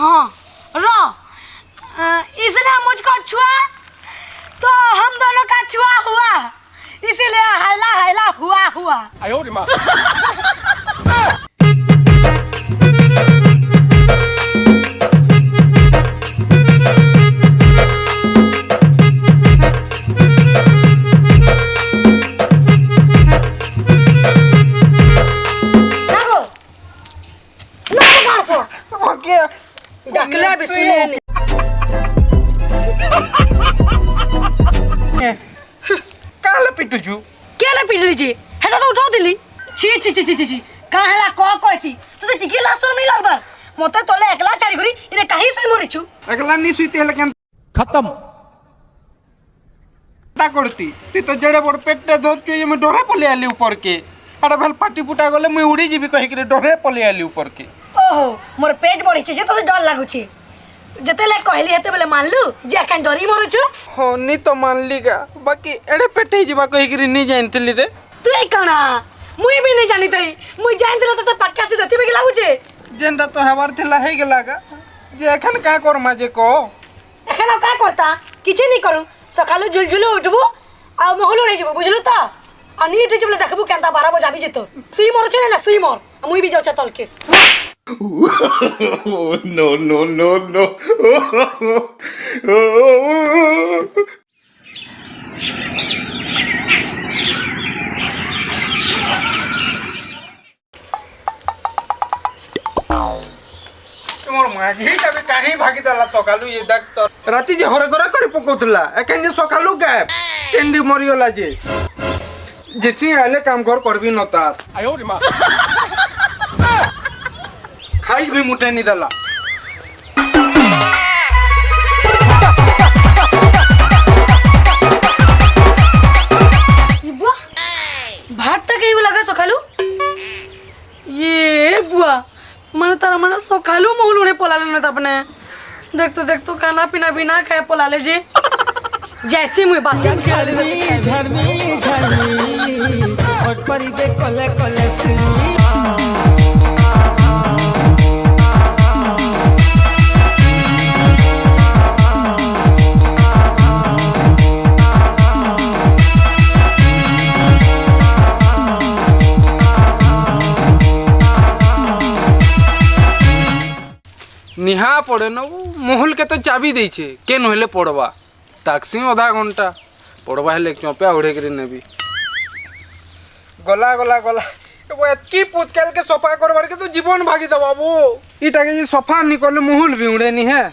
हाँ रो। इसलिए इसने मुझको छुआ तो हम दोनों का छुआ हुआ। इसीलिए हैला हैला हुआ हुआ लगबा मते तोले एकला चारी घरी इने कहीं से मरिछु अगला नी सुईते हेले केन खत्म ता करती तू तो जड़े बड़ पेटे धरछु ये मैं डरे पले आली ऊपर के अरे भल पाटी पुटा गले मैं उड़ी जीबी कहि के डरे पले आली ऊपर के ओहो मोर पेट बड़ी छे जे तो डर लागुची जतेले कहली हेते बेले मानलु जे अखन डरी मरुछु हो नी तो मान लीगा बाकी एड़े पेटे जीबा कहि के नी जानतली रे तू ए कणा मुई भी नहीं যেটা তো হবার থিলা হয়ে গেল গা যে এখন কা করমা যে কো এখন কা করতা? কিছু নি করু সকালে ঝুলঝুলে উঠবো আর মহলো নেই যাব বুঝলো তো? আর নিয়ে উঠে যাবলে দেখব কেনটা বাড়াবো যাবি যেত। সুই মরছ না সুই মর। মুই বি যাচ্ছে তলকে। No no no no. তোমার মাঝিটা বি কাহি ভাগি দেলা সকালু এ দেখ তো রাতি যে হরে ঘরে করে পকাউতলা এখানে সকালু গ্যাপ কেন্দি মরিগলা যে জেসি আইলে কাম ঘর করবি নতা খাই বি মুটে নি দেলা ভাতটা কেউ লাগা সকালু ইয়ে मैंने तारा मैंने सकालू मूल उड़े पोला लेने अपने देख तो देख तो खाना पीना भी ना खाए पोला ले जी जैसी मुझे बात झरमी झरमी झरमी और परी देख कले कले सुनी ନିହା ପଡ଼େ ନବୁ ମହଲ କେତେ ଚାବି ଦେଇଛେ କେନ୍ ହେଲେ ପଡ଼ବା ତାକ୍ସି ଅଧା ଘଣ୍ଟା ପଡ଼ବା ହେଲେ ଚମ୍ପା ଉଢ଼େଇକିରି ନେବି ଗଲା ଗଲା ଗଲା এতকি পুতকালকে সফা করবার কিন্তু জীবন ভাগি দেবাবু এটাকে সফা নি করলে মহল বিউড়েনি হ্যাঁ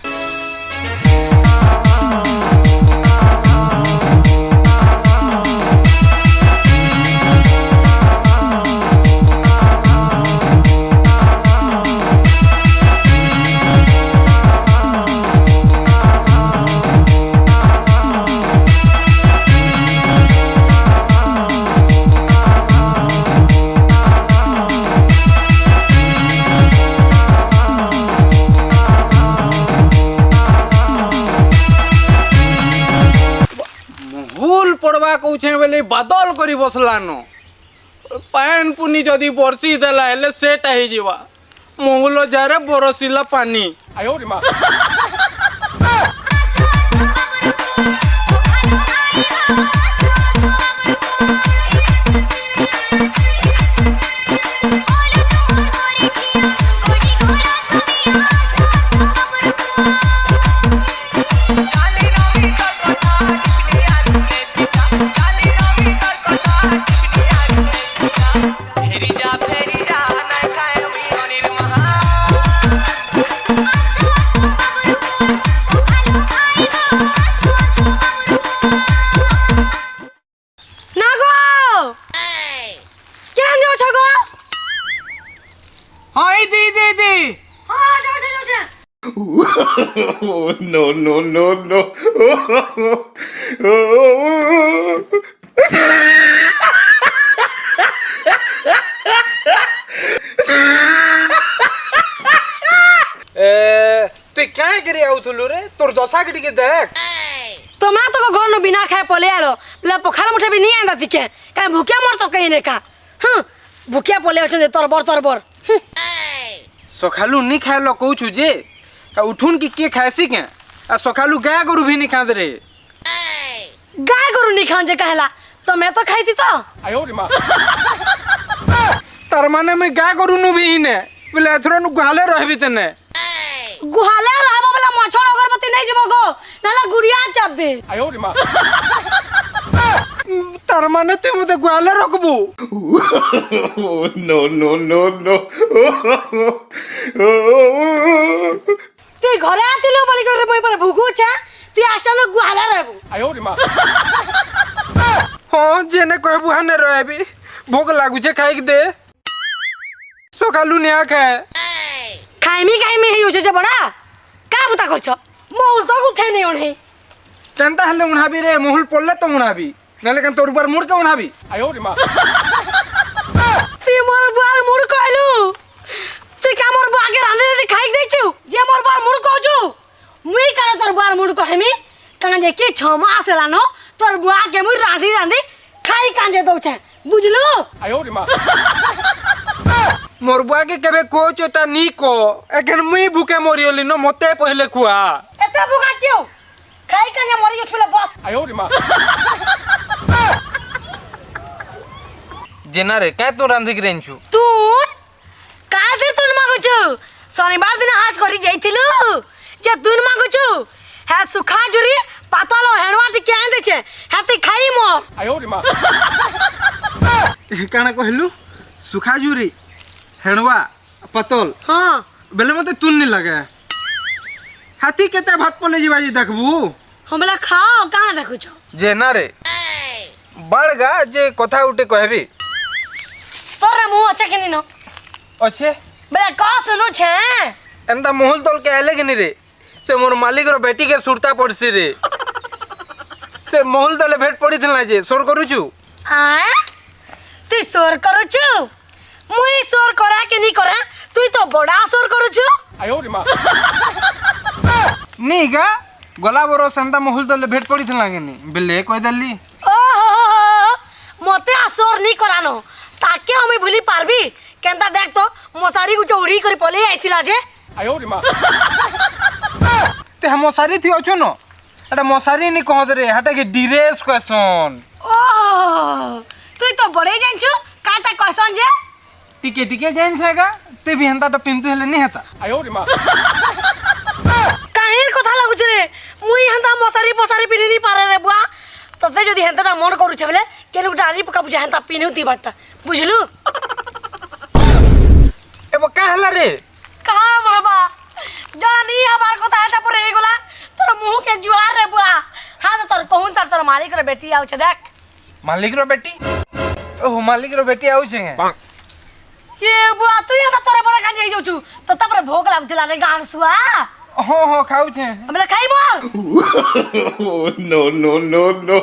কৌছে বেলে বাদল করে বসলান পান পুনি যদি বর্ষি দেলা হেলে সেটা হয়ে মহুল যারে বরসিলা দিয়ে দে no no no no তুই কাঁ করে আউথুলু রে? তোর দশা কে টিকে দেখ। তো মা তোকে ঘর নু বিনা খায় পলে আলো। বলে পখাল মুঠে বি নিয়ে আন্দা দিকে। কারণ ভুকিয়া মর তো কেই নেকা হুম ভুকিয়া পলে অছেন তরবর তরবর হুম सखा नहीं खाए ल कौ छू जे। उठून कि खाएसी क्या? आ सका गाय गोरु भी नहीं खाते रे। गाय गोरु नहीं खाऊ जे कहला। तो मैं तो खाई तो। तार माने मैं गाय गोरु नु भी ने। बोले एथर नु गुहाले रहबी तने। गुहाले रहब वाला मछोड़ अगरबत्ती नहीं जबो गो। नाला गुड़िया चबे आयो रे माँ। तार माने ते मते गुहाले रखबू। No no no no. তুই ঘরে আতিলো বলি করে বই পড়ে ভুগুছা তুই আসলে গুহালা রহবু আয়ো রে মা হ্যাঁ জেনে কই বুহানে রহবি ভোগ লাগুছে খাইক দে সকালু নিয়া খায় খাইমি খাইমি হেই হচ্ছে যে বড়া কা বুতা করছ মৌসক উঠে নেই উনি কেনতা হলে উনাবি রে মহুল পড়লে তো উনাবি নালে কেন তোর উপর মুড়কে উনাবি আয়ো রে মা তুই মোর বুয়ার মুড় কইলু তুই কে মোর আগে রাঁধে রাঁধে খাইক দেইছু যে মোর বার মুড় কইছু মুই কেন তোর বার মুড় কহেমি কেন যে কি ছ মাস এলানো তোর বুয়াকে মুই রাঁধি রাঁধি খাই কাঁজে দৌছে বুঝলু মোর বুয়াকে কেবে কইছ এটা নি ক এখন মুই ভুকে মরিয়লি ন মতে পহলে কুয়া এতে ভুকা কিউ খাই কাঁজে মরি গেছিল বস জেনারে কে তো রাঁধিক রেঞ্চু কইছু শনিবার দিন হাট করি যাইছিলু যে তুন মাগুছু হ্যাঁ সুখা জুরি পাতল হেণুয়া তি কেন দেছে হ্যাঁ তুই କାଣା କହିଲୁ ସୁଖାଜୁରି ହେଣବା ପତଲ ହଁ ବେଲେ ମତେ ତୁନ୍ ନି ଲାଗେ ହେତି କେତେ ଭାତ ପଲେ ଯିବା ଯେ ଦେଖବୁ ହଁ ବେଲେ ଖାଅ କାଣା ଦେଖୁଛ ଯେ ନା ରେ ବାଡ଼ଗା ଯେ କଥା ଗୋଟେ କହିବି ତୋର ମୁଁ ଅଛେ କି ଅଛେ বেলা ক শুনু ছে ଏନ୍ତା ମହୁଲ ତଳକେ ଆଇଲେ କିନି ରେ ସେ ମୋର ମାଲିକର ବେଟିକେ ସୁରତା ପଡ଼ିଛି ରେ ସେ ମହୁଲ ତଳେ ଭେଟ ପଡ଼ିଥିଲା ଯେ ସୋର କରୁଛୁ আঁ? তুই সোর করুছু মুই সোর করা কেনি করা তুই তো বড়া সোর করুছু ନି ଗା ଗଲା ବରଷ ଏନ୍ତା ମହୁଲ ତଳେ ଭେଟ ପଡ଼ିଥିଲା କିନି ବେଲେ କହିଦେଲି ও হো হো হো, হো। মতে আসর নি করানো তাকে আমি ভুলি পারবি কেনতা দেখ তো মশারি গুছে উড়ি করে পলে আইছিলা যে তে মশারি থি অছো ন এটা মশারি নি কহত রে হাটা কি ডিরেস কয়সন ও তুই তো বড়ে জানছু কাটা কইছন যে টিকে টিকে জাইন ছাগা তে ভি হেন্তাটা পিন্তু হেলে নি হেতা কাহির কথা লাগুছে রে মুই হেন্তা মশারি ফসারি পিনি নি পারে রে বুয়া তোতে যদি হেন্তাটা মন করুছে বলে কেন গোটা আনি পকা বুঝা হেন্তা পিনিউ দিবারটা বুঝলু এব কা হেলা রে কা বাবা জনা নি হবার কথা এটা পরে এগুলা তোর মুহকে জুয়ার রে বুয়া হ্যাঁ তো তোর কহুন সার তোর মালিক রে বেটি আউছে দেখ মালিকর বেটি ওহো মালিকর বেটি আউছে গে এ বুয়া তুই হেন্তা তোরে বড় কাজে যাইছু তো তারপরে ভোগ লাগুছিল রে গান সুয়া হো হো খাউছে আমরা খাইব Oh, no, no, no,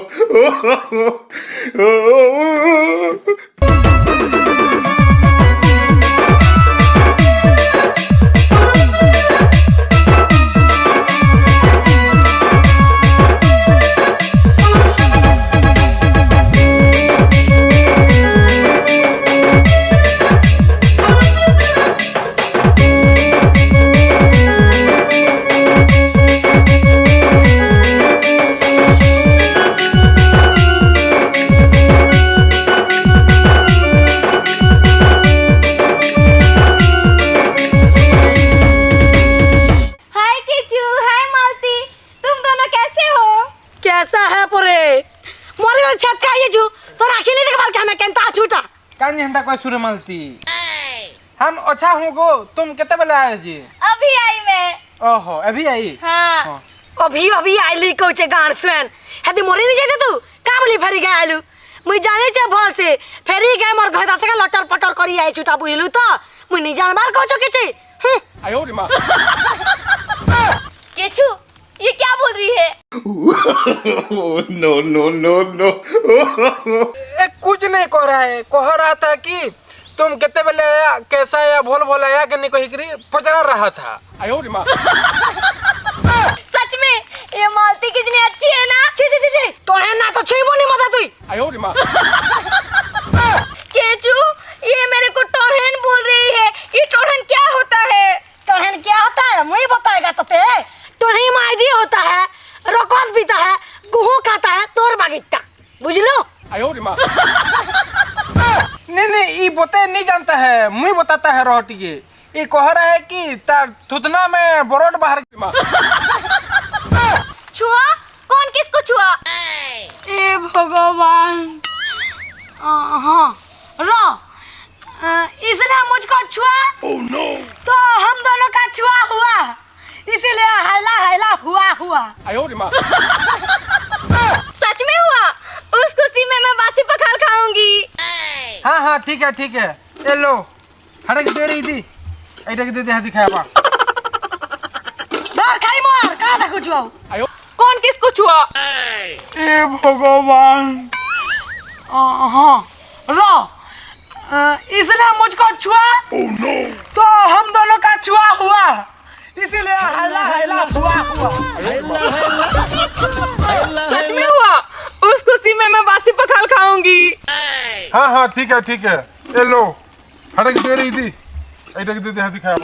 मोरे और छत का ये जो तो राखी नहीं देखबार क्या मैं केंता छूटा कान हेंता कोई सुरे मालती हम अच्छा हूँ गो तुम कितने बेले आए जी अभी आई मैं। ओहो अभी आई? हाँ। हाँ। अभी अभी आइली कोचे गान सुन हेदी मोरे नहीं जाते तू? का बोली फेरी गए आलू? मुई जाने छे भल से। फेरी गए मोर घर से लटर पटर करी आई छूटा बुझलू तो। मुई नहीं जानबार कहछो के छे हम्म किचू ये क्या बोल रही है। No, no, no, no. कुछ नहीं कह रहा है। कह रहा था कि तुम कितने बेले आया कैसा आया भोल भोल आया कि नहीं कही करी पचड़ा रहा था। सच में ये मालती कितनी अच्छी है ना? छी छी छी छी। तो है ना तो छुईबो नहीं मज़ा तुई केचू ये मेरे को टोरहन बोल रही है ये टोरहन क्या होता है बोते नहीं जानता है। मुई बताता है रोटी के ये कह रहा है कि तार थुतना में बरोड बाहर छुआ? कौन किसको छुआ? ए भगवान। हाँ रो। इसने मुझको छुआ? Oh, no. तो हम दोनों का छुआ हुआ। इसीलिए हैला हैला हुआ हुआ सच में हुआ उस खुशी में मैं बासी पखाल खाऊँगी हाँ ठीक है ठीक है। ये लो। हड़क दे रही थी। ऐटा के दे दे हाँ दिखाया बा डर खाई मार कहाँ था कुछ कौन किसको छुआ? ए भगवान। हाँ। रो इसने मुझको छुआ? तो हम दोनों का छुआ हुआ। इसीलिए हैला हैला हुआ हुआ। सच में हुआ? उस खुशी में मैं बासी पखाल खाऊँगी। हाँ हाँ ठीक है ठीक है। ये लो हटक दे रही थी। दे दिखाया